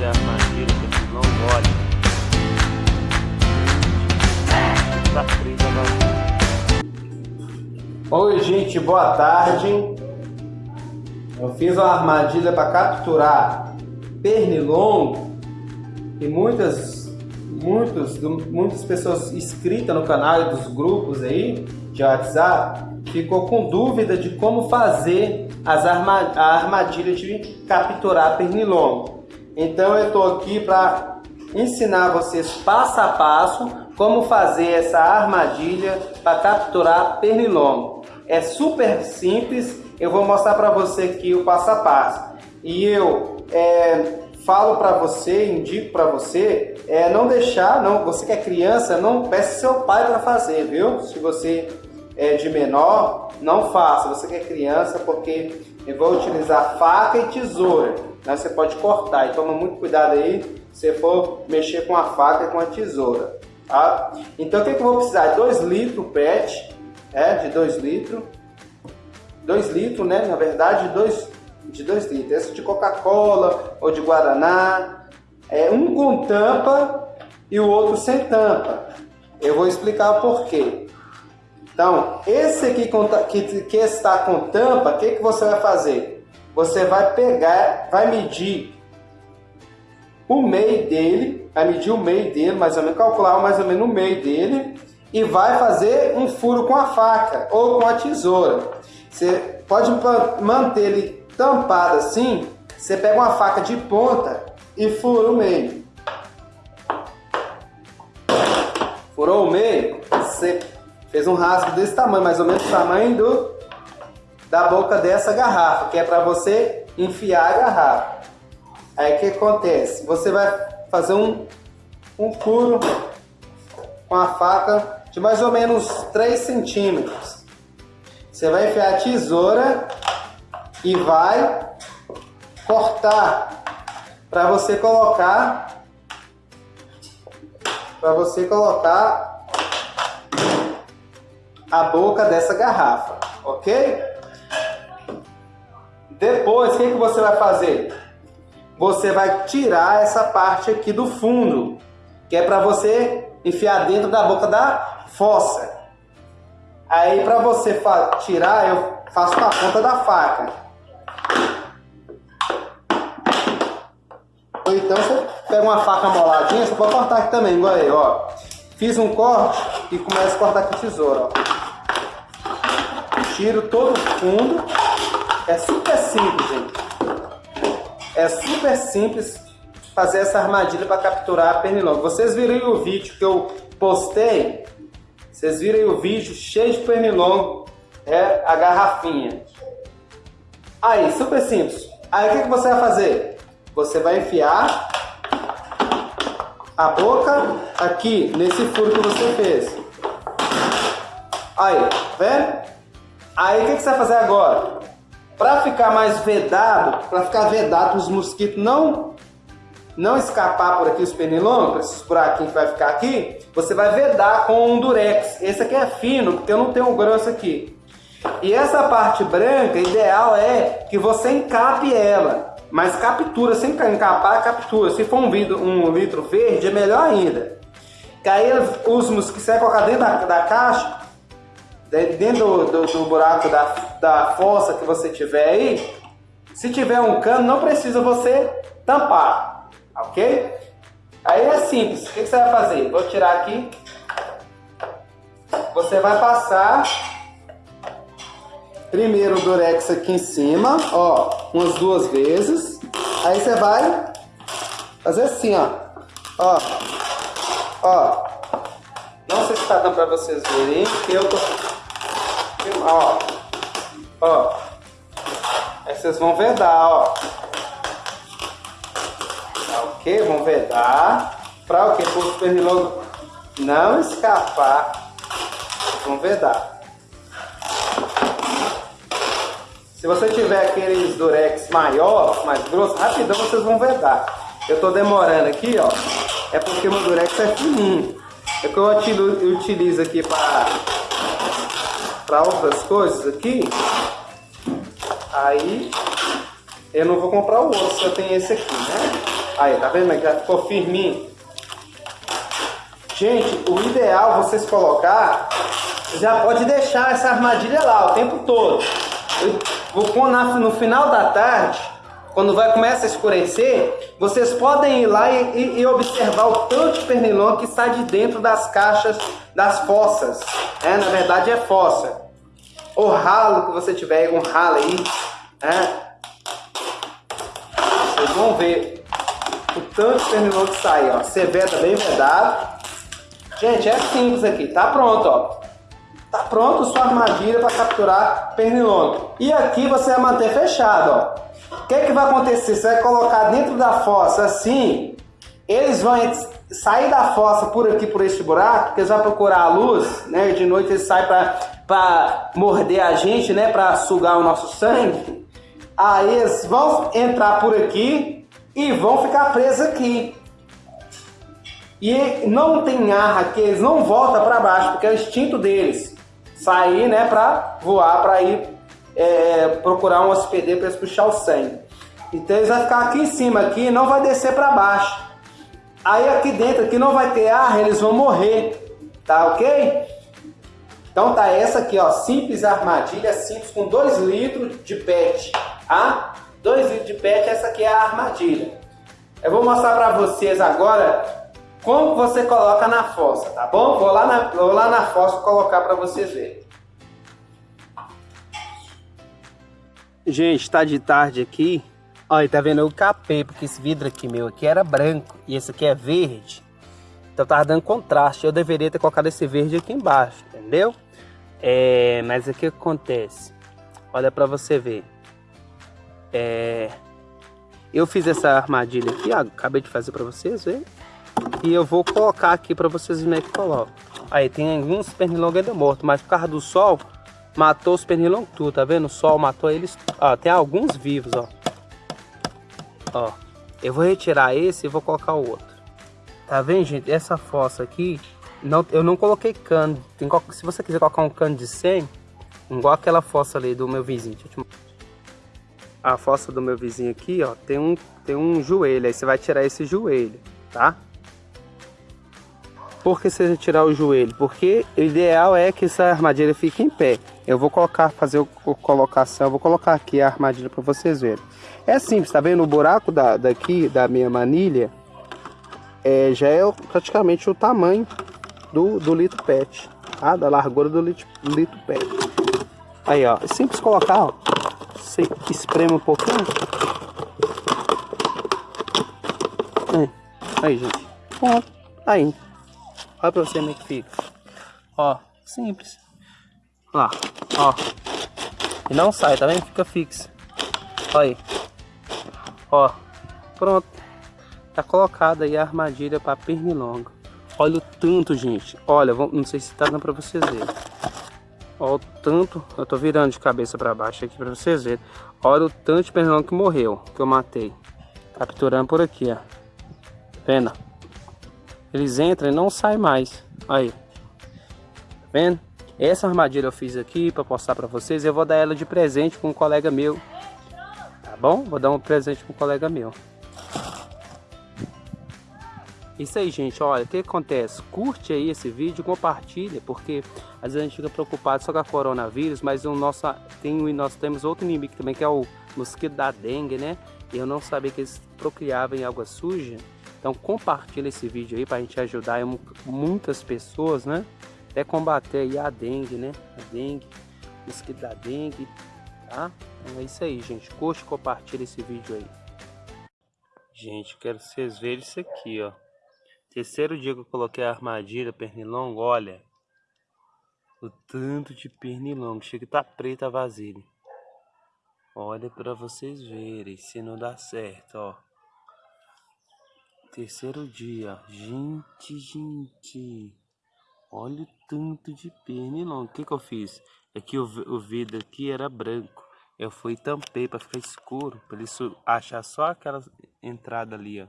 fazer a armadilha que não olham. Tá. Oi gente, boa tarde. Eu fiz uma armadilha para capturar pernilongo e muitas, muitos, muitas pessoas inscritas no canal e dos grupos aí de WhatsApp ficou com dúvida de como fazer as arma, a armadilha de capturar pernilongo. Então eu estou aqui para ensinar vocês passo a passo como fazer essa armadilha para capturar pernilongo. É super simples, eu vou mostrar para você aqui o passo a passo. E eu é, falo para você, indico para você, é, não deixar, não, você que é criança, não peça seu pai para fazer, viu? Se você é de menor, não faça. Você que é criança, porque eu vou utilizar faca e tesoura. Né? Você pode cortar e toma muito cuidado aí se for mexer com a faca e com a tesoura. Tá? Então o que, que eu vou precisar? 2 litros PET, é, de 2 litros. 2 litros, né? Na verdade, dois, de 2 litros. Esse de Coca-Cola ou de Guaraná. É, um com tampa e o outro sem tampa. Eu vou explicar o porquê. Então, esse aqui que, que está com tampa, o que, que você vai fazer? Você vai pegar, vai medir o meio dele, vai medir o meio dele, mais ou menos, calcular mais ou menos o meio dele e vai fazer um furo com a faca ou com a tesoura. Você pode manter ele tampado assim, você pega uma faca de ponta e fura o meio. Furou o meio, você fez um rasgo desse tamanho, mais ou menos o tamanho do, da boca dessa garrafa, que é para você enfiar a garrafa. Aí o que acontece? Você vai fazer um, um furo com a faca de mais ou menos 3 centímetros. Você vai enfiar a tesoura e vai cortar para você colocar para você colocar a boca dessa garrafa, ok? Depois, o que, que você vai fazer? Você vai tirar essa parte aqui do fundo, que é para você enfiar dentro da boca da fossa. Aí, para você tirar, eu faço com a ponta da faca. Ou então você pega uma faca moladinha, você pode cortar aqui também, igual aí, ó. Fiz um corte e começo a cortar com tesoura, ó tiro todo o fundo. É super simples, gente. É super simples fazer essa armadilha para capturar a pernilongo. Vocês viram o vídeo que eu postei? Vocês viram o vídeo cheio de pernilongo, é a garrafinha. Aí, super simples. Aí o que, que você vai fazer? Você vai enfiar a boca aqui nesse furo que você fez. Aí, vendo? Aí o que, que você vai fazer agora? Para ficar mais vedado, para ficar vedado os mosquitos não não escapar por aqui os pernilongos, esses buraquinhos que vai ficar aqui, você vai vedar com um durex. Esse aqui é fino, porque eu não tenho um grosso aqui. E essa parte branca, ideal é que você encape ela. Mas captura, sem encapar, captura. Se for um, vidro, um litro verde, é melhor ainda. Que aí os mosquitos, você vai colocar dentro da, da caixa, dentro do, do, do buraco da, da fossa que você tiver aí, se tiver um cano, não precisa você tampar, ok? Aí é simples, o que você vai fazer? Vou tirar aqui, você vai passar primeiro o durex aqui em cima, ó, umas duas vezes, aí você vai fazer assim, ó, ó, ó, não sei se está dando para vocês verem, eu tô Ó. Ó. Aí vocês vão vedar, ó. Tá ok? Vão vedar. Pra o que? Para os pernilongos não escapar. Vão vedar. Se você tiver aqueles durex maior, mais grosso, rapidão vocês vão vedar. Eu tô demorando aqui, ó. É porque o meu durex é fininho. É que eu utilizo aqui para para outras coisas aqui, aí eu não vou comprar o outro, se tenho esse aqui, né? Aí, tá vendo? Já ficou firminho. Gente, o ideal vocês colocar, já pode deixar essa armadilha lá o tempo todo. Eu no final da tarde, quando vai começar a escurecer, vocês podem ir lá e, e, e observar o tanto de pernilongo que sai de dentro das caixas das fossas. É, na verdade é fossa. O ralo que você tiver, um ralo aí, é, vocês vão ver o tanto de pernilongo que sai, ó. Você veda bem vedado. Gente, é simples aqui. Tá pronto, ó. Tá pronto sua armadilha para capturar pernilongo. E aqui você vai manter fechado, ó. O que, que vai acontecer? Você vai colocar dentro da fossa assim, eles vão sair da fossa por aqui, por este buraco, porque eles vão procurar a luz, né? De noite eles saem para morder a gente, né? Para sugar o nosso sangue. Aí eles vão entrar por aqui e vão ficar presos aqui. E não tem ar aqui, eles não voltam para baixo, porque é o instinto deles. Sair, né, para voar, para ir é, procurar um hospedeiro para eles puxar o sangue. Então eles vão ficar aqui em cima aqui e não vai descer para baixo. Aí aqui dentro aqui não vai ter ar, eles vão morrer. Tá ok? Então tá essa aqui, ó, simples armadilha, simples com 2 litros de PET, tá? 2 litros de PET, essa aqui é a armadilha. Eu vou mostrar para vocês agora como você coloca na fossa, tá bom? Vou lá na, vou lá na fossa colocar para vocês verem. Gente, tá de tarde aqui. Olha, tá vendo? Eu capei, porque esse vidro aqui meu aqui era branco e esse aqui é verde. Então tava dando contraste. Eu deveria ter colocado esse verde aqui embaixo, entendeu? É, mas o que acontece? Olha para você ver. É, eu fiz essa armadilha aqui, ó, acabei de fazer para vocês ver. E eu vou colocar aqui para vocês verem que coloco. Aí tem alguns pernilongos ainda mortos, mas por causa do sol, matou os pernilongos tudo, tá vendo? O sol matou eles. Ó, tem alguns vivos, ó. Ó, eu vou retirar esse e vou colocar o outro. Tá vendo, gente? Essa fossa aqui, não, eu não coloquei cano. Tem, se você quiser colocar um cano de 100, igual aquela fossa ali do meu vizinho. A fossa do meu vizinho aqui, ó, tem um, tem um joelho. Aí você vai tirar esse joelho, tá? Por que você tirar o joelho? Porque o ideal é que essa armadilha fique em pé. Eu vou colocar, fazer a colocação, vou colocar aqui a armadilha para vocês verem. É simples, tá vendo? O buraco da, daqui da minha manilha é, já é praticamente o tamanho do, do litro pet, tá? Da largura do litro, litro pet. Aí, ó, é simples colocar, ó. Você espreme um pouquinho. É. Aí, gente. Pronto. Aí. Olha pra você como é que fica. Ó, simples. Ó, ó. E não sai, tá vendo? Fica fixo. Olha aí. Ó, pronto. Tá colocada aí a armadilha para pernilongo. Olha o tanto, gente. Olha, não sei se tá dando para vocês verem. Olha o tanto. Eu tô virando de cabeça para baixo aqui para vocês verem. Olha o tanto de pernilongo que morreu, que eu matei. Capturando por aqui, ó. Vendo? Eles entram e não saem mais. Aí. Tá vendo? Essa armadilha eu fiz aqui para postar para vocês. Eu vou dar ela de presente com um colega meu. Tá bom? Vou dar um presente com um colega meu. Isso aí, gente. Olha, o que acontece? Curte aí esse vídeo, compartilha, porque às vezes a gente fica preocupado só com a coronavírus, mas o nosso, tem, nós temos outro inimigo também, que é o mosquito da dengue, né? E eu não sabia que eles procriavam em água suja. Então compartilha esse vídeo aí para a gente ajudar muitas pessoas, né? Até combater a dengue, né? A dengue, mosquito da dengue, tá? Então é isso aí, gente. Curte e compartilha esse vídeo aí. Gente, quero que vocês verem isso aqui, ó. Terceiro dia que eu coloquei a armadilha pernilongo, olha. O tanto de pernilongo. Chega que tá preta a vasilha. Olha para vocês verem se não dá certo, ó. Terceiro dia. Gente, gente. Olha o tanto de pernilongo. O que que eu fiz? É o, o vidro aqui era branco. Eu fui e tampei para ficar escuro. Para eles achar só aquela entrada ali, ó.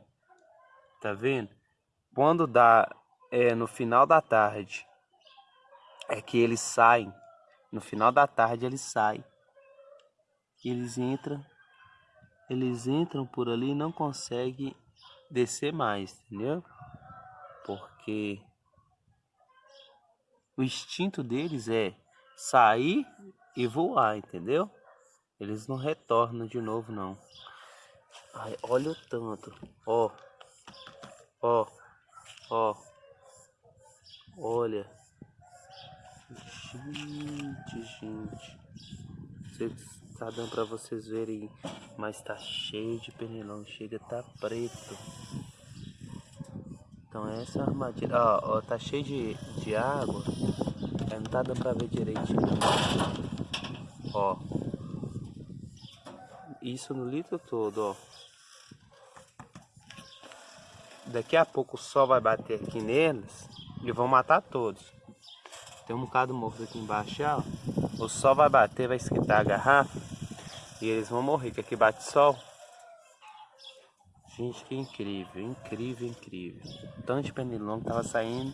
Tá vendo? Quando dá é, no final da tarde, é que eles saem. No final da tarde eles saem. Eles entram. Eles entram por ali e não conseguem descer mais, entendeu? Porque o instinto deles é sair e voar, entendeu? Eles não retornam de novo, não. Ai, olha o tanto. Ó. Ó. Ó. Olha. Gente, gente. Vocês, tá dando pra vocês verem. Mas tá cheio de pernilongo. Chega, tá preto. Então essa é armadilha. Ó, ó, tá cheio de, de água. Aí não tá dando pra ver direitinho. Ó. Isso no litro todo, ó. Daqui a pouco o sol vai bater aqui neles e vão matar todos. Tem um bocado morto aqui embaixo, ó. O sol vai bater, vai esquentar a garrafa e eles vão morrer, que aqui bate sol. Gente, que incrível, incrível, incrível. Tanto de pernilongo tava saindo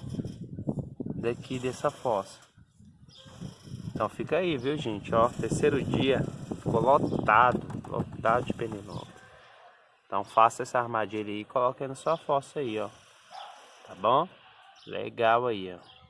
daqui dessa fossa. Então fica aí, viu gente? Ó, terceiro dia, ficou lotado, lotado de pernilongo. Então faça essa armadilha aí e coloque aí na sua fossa aí, ó. Tá bom? Legal aí, ó.